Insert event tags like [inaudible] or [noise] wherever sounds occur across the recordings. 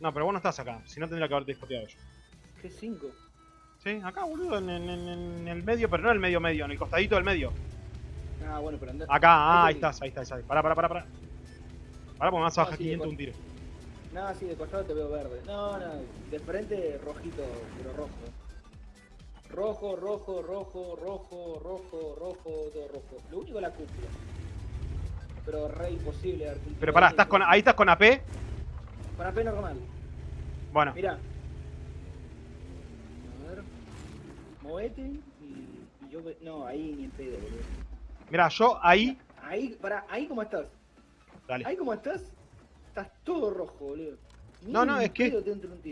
No, pero vos no estás acá. Si no, tendría que haberte discoteado yo. ¿Qué 5? Sí, acá, boludo, en, en- en- en el medio, pero no en el medio medio, en el costadito del medio. Ah, bueno, pero anda. Acá, ah, ahí estás, ahí estás, ahí. Pará, pará, pará, pará. Pará, porque me vas a bajar sí, 500 igual. un tiro. No, sí, de costado te veo verde. No, no, de frente rojito, pero rojo. Rojo, rojo, rojo, rojo, rojo, rojo, todo rojo. Lo único es la cúpula. Pero re imposible Pero pará, ¿estás con, ahí estás con AP. Con AP normal. Bueno, Mirá. A ver. Movete y, y yo... No, ahí ni en pedo, boludo. mira, yo ahí. Ahí, pará, ahí cómo estás. Dale. Ahí como estás, estás todo rojo, boludo. Ni No, no, es que-.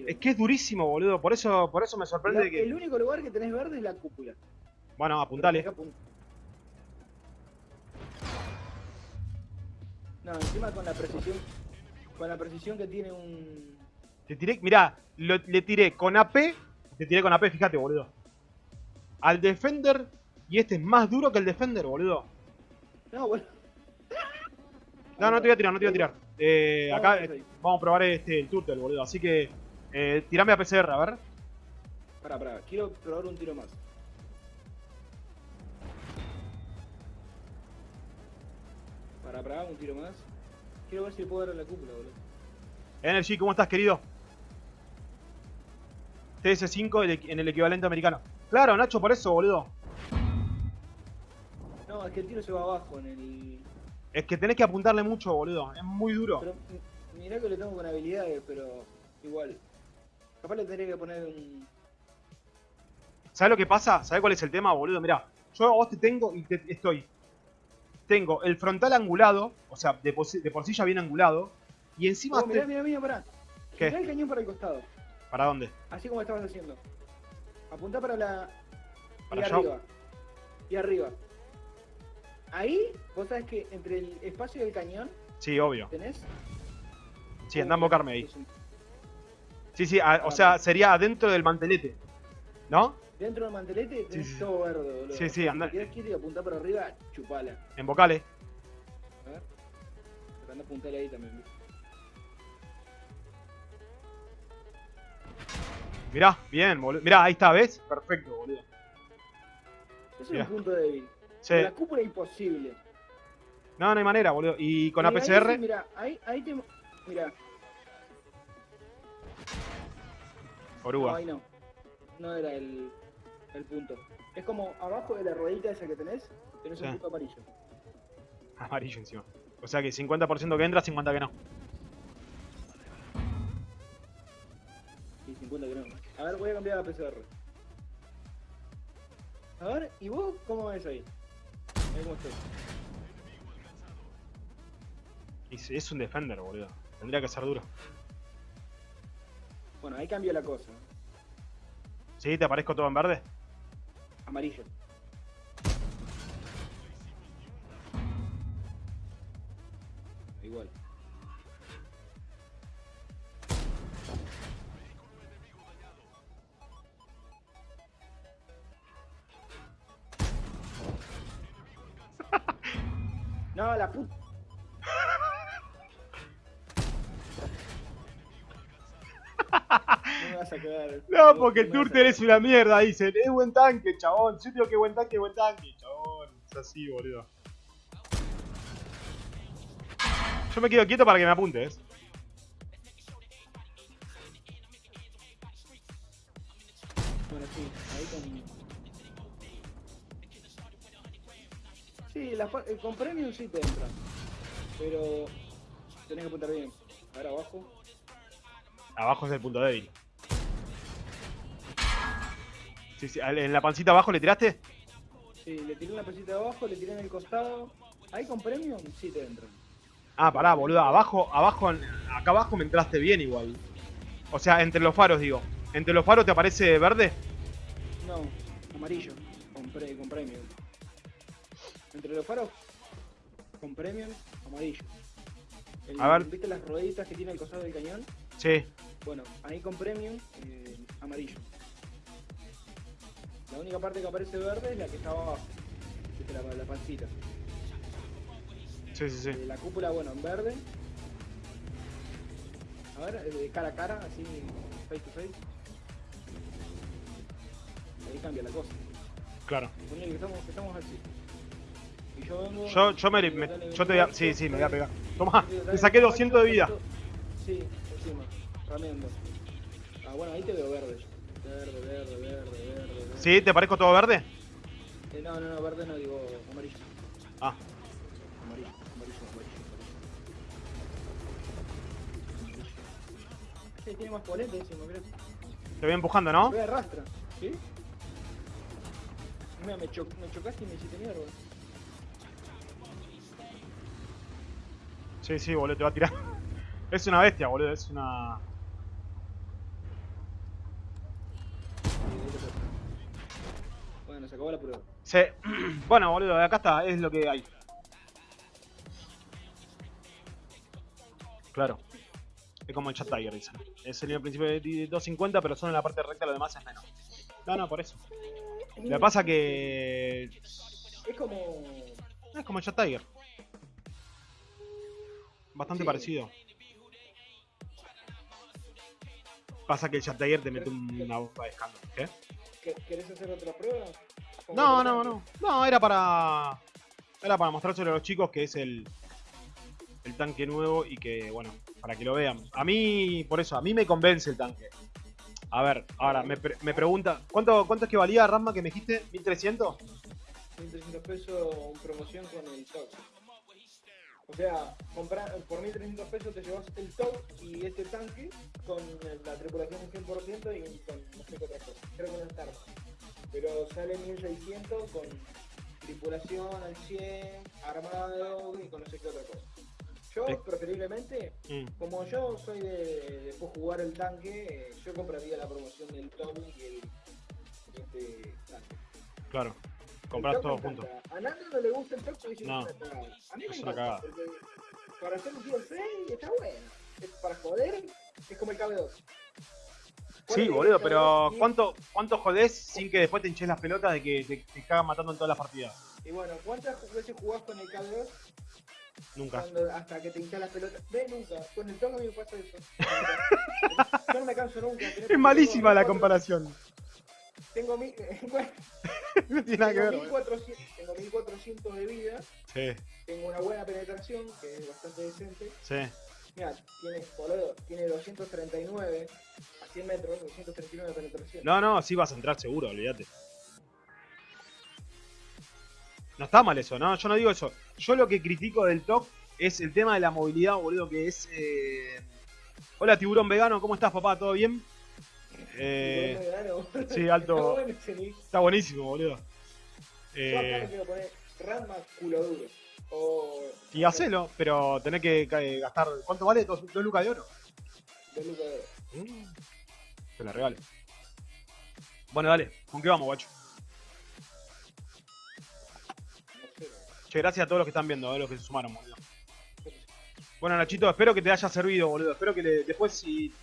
Es que es durísimo, boludo. Por eso, por eso me sorprende La- que. El único lugar que tenés verde es la cúpula. Bueno, apuntale. No, encima con la precisión. Con la precisión que tiene un. Te tiré, mirá, lo- le tiré con AP. Te tiré con AP, fíjate, boludo. Al Defender. Y este es más duro que el Defender, boludo. No, bueno. No, no te voy a tirar, no te voy a tirar. Eh, acá eh, vamos a probar este, el Turtle, boludo. Así que. Eh, tirame a PCR, a ver. Pará, pará, quiero probar un tiro más. Pará, pará, un tiro más. Quiero ver si le puedo dar a la cúpula, boludo. Energy, ¿cómo estás, querido? TS5 el equi- en el equivalente americano. Claro, Nacho, por eso, boludo. No, es que el tiro se va abajo en el. Es que tenés que apuntarle mucho, boludo. Es muy duro. Pero mirá que lo tengo con habilidades, pero igual. Capaz le tendría que poner un. ¿Sabes lo que pasa? ¿Sabes cuál es el tema, boludo? Mirá, yo a vos te tengo y te estoy. Tengo el frontal angulado, o sea, de, de por sí ya bien angulado. Y encima. Oh, mirá, te- mirá, mirá, pará. ¿Qué? El cañón para el costado. ¿Para dónde? Así como estabas haciendo. Apuntá para la. Para y allá. arriba. Y arriba. Ahí, vos sabés que entre el espacio del cañón Sí, obvio. tenés. Sí, andá a invocarme ahí. Sí, sí, a- o sea, sería adentro del mantelete. ¿No? Dentro del mantelete tenés sí, sí. todo verde, boludo. Sí, sí, Si andá. querés quieto y apuntá para arriba, chupala. En vocales. A ver. Pero anda a apuntarle ahí también. ¿viste? Mirá, bien, boludo. Mirá, ahí está, ¿ves? Perfecto, boludo. Eso es Mirá. un punto débil. Sí. Con La cúpula imposible. No, no hay manera, boludo. Y con ahí APCR. sí, Mira, ahí, ahí te. Mira, no, Oruga. ahí no. No era el, el punto. Es como abajo de la ruedita esa que tenés, tenés Sí. un punto amarillo. Amarillo encima. O sea que 50% que entra, 50% que no. Y 50 que no. A ver, voy a cambiar a PCR. A ver, ¿y vos cómo ves ahí? Ahí cómo estoy. Es un defender, boludo. Tendría que ser duro. Bueno, ahí cambia la cosa. ¿Sí? ¿Te aparezco todo en verde? Amarillo. Igual. [laughs] No, la puta. Vas a. No, porque a Turtle es una mierda, dicen. Es buen tanque, chabón. Yo digo que buen tanque, buen tanque, chabón. Es así, boludo. Yo me quedo quieto para que me apuntes. Bueno, sí, ahí con. Sí, la, eh, con premium sí te entra. Pero tenés que apuntar bien. Ahora abajo. Abajo es el punto débil. Sí, sí, en la pancita abajo le tiraste. Sí, le tiré una pesita de abajo, le tiré en el costado. Ahí con premium sí te entra. Ah, pará, boludo. Abajo, abajo, acá abajo me entraste bien igual. O sea, entre los faros, digo. ¿Entre los faros te aparece verde? No, amarillo. Con, pre- con premium. Entre los faros, con premium, amarillo. El- A ver. ¿Viste las rueditas que tiene el costado del cañón? Sí. Bueno, ahí con premium, eh. La única parte que aparece verde es la que está abajo. La, la pancita. Sí, sí, sí. Eh, la cúpula, bueno, en verde. A ver, eh, de cara a cara, así, face to face. Ahí cambia la cosa. Claro. Que estamos, que estamos así. Y yo vengo. Yo, yo me, yo te voy a, sí, sí, me voy a pegar. Toma, te saqué macho, 200 de vida. Sí, encima, rameando. Ah, bueno, ahí te veo verde. Verde, verde, verde, verde. ¿Sí? ¿Te parezco todo verde? Eh, no, no, no, verde no, digo amarillo. Ah, Amarillo, amarillo, amarillo. Sí, tiene más polenta encima, mirá. te voy empujando, ¿no? Me arrastra, ¿sí? Mira, me, cho me chocaste y me hiciste mierda. Sí, sí, boludo, te va a tirar. [laughs] Es una bestia, boludo, es una... Bueno, se acabó la prueba. Sí. [clears throat] Bueno, boludo, acá está, es lo que hay. Claro. Es como el chat Tiger, dicen. Es el principio de 250, pero solo en la parte recta lo demás es menos. No, no, por eso. Lo que pasa que... Es como. Es como el chat Tiger. Bastante Sí. parecido. Pasa que el chat Tiger te mete una bomba de escándalo. ¿Qué? ¿que- ¿Querés hacer otra prueba? No, no, no. No, era para. Era para mostrárselo a los chicos que es el. El tanque nuevo y que, bueno, para que lo vean. A mí, por eso, a mí me convence el tanque. A ver, ahora me, pre- me pregunta, ¿cuánto, ¿cuánto es que valía Ramma que me dijiste? ¿1300? 1300 pesos en promoción con el top. O sea, comprar, por 1300 pesos te llevas el top y este tanque con la tripulación un 100% y con no sé qué otra cosa. Creo que no está. Pero sale 1600 con tripulación al 100, armado y con no sé qué otra cosa. Yo Eh. preferiblemente, Mm, como yo soy de, de después jugar el tanque, eh, yo compraría la promoción del top y el este tanque. claro. Compras todo junto. A Nando no le gusta el toque y dice No. A mí me Es una encanta. Para hacer un DLC está bueno. Para joder, es como el KB2. ¿Cuál Sí, boludo, KB2? pero ¿cuánto, ¿cuánto jodés sin que después te hinches las pelotas de que te, te cagan matando en todas las partidas? Y bueno, ¿cuántas veces jugás con el KB2 Nunca. cuando, hasta que te hinchas las pelotas? Ve, nunca. Con el mí me pasa eso. [laughs] Yo no me canso nunca. Es malísima la comparación. Tengo mi, [laughs] bueno, No [laughs] tiene nada que tengo ver. boludo. 1400, tengo 1400 de vida, Sí, tengo una buena penetración, que es bastante decente. sí. Mira, tiene, boludo, tiene 239 a 100 metros, 239 de penetración. No, no, sí vas a entrar seguro, olvídate. No está mal eso, ¿no? Yo no digo eso. Yo lo que critico del TOC es el tema de la movilidad, boludo, que es... eh, Hola, tiburón vegano, ¿cómo estás, papá? ¿Todo bien? Eh, sí, alto- Está bueno buenísimo, boludo. Yo acá Eh, quiero poner Ranma culo duro. O. y hacelo, pero tenés que eh, gastar... ¿Cuánto vale? ¿Dos, dos lucas de oro? De Luca de Oro. Mm, Te la regalo. Bueno, dale, ¿con qué vamos, guacho? Che, gracias a todos los que están viendo, a los que se sumaron, boludo. Bueno, Nachito, espero que te haya servido, boludo. Espero que le- después, si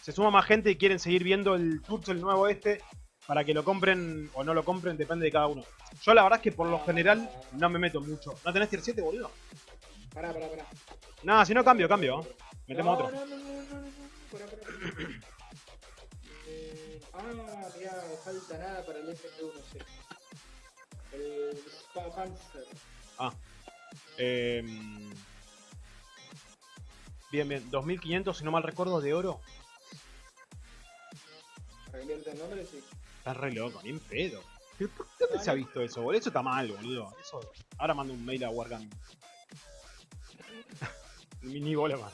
se suma más gente y quieren seguir viendo el Turtle nuevo este, para que lo compren o no lo compren, depende de cada uno. Yo la verdad es que por lo general no me meto mucho. ¿No tenés tier 7, boludo? Pará, pará, pará. Nada, si no cambio, cambio. Metemos no, otro. No, no, no, no, no. Pará, pará. Eh, ah, mirá, falta nada para el SP1C. El Spa Panzer. Ah. Eh, bien, bien. 2500, si no mal recuerdo, de oro. Para cambiarte el nombre, sí. Estás re loco, ni en pedo. ¿Pero ¿Por qué dónde se ha visto eso, boludo? Eso está mal, boludo. Eso... Ahora mando un mail a Wargame. [laughs] ni, ni bola más.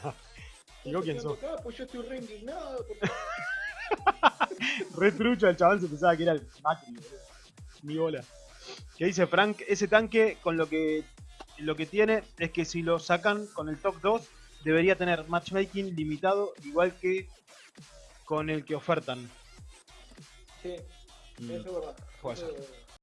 Digo quién sos. Acá, pues yo estoy re indignado. porque- [laughs] Re trucho el chaval se pensaba que era el Macri, boludo. Ni bola. Que dice Frank, ese tanque con lo que lo que tiene es que si lo sacan con el top 2 debería tener matchmaking limitado igual que con el que ofertan. Sí, Mm. eso es verdad. Puede Eso ser. es-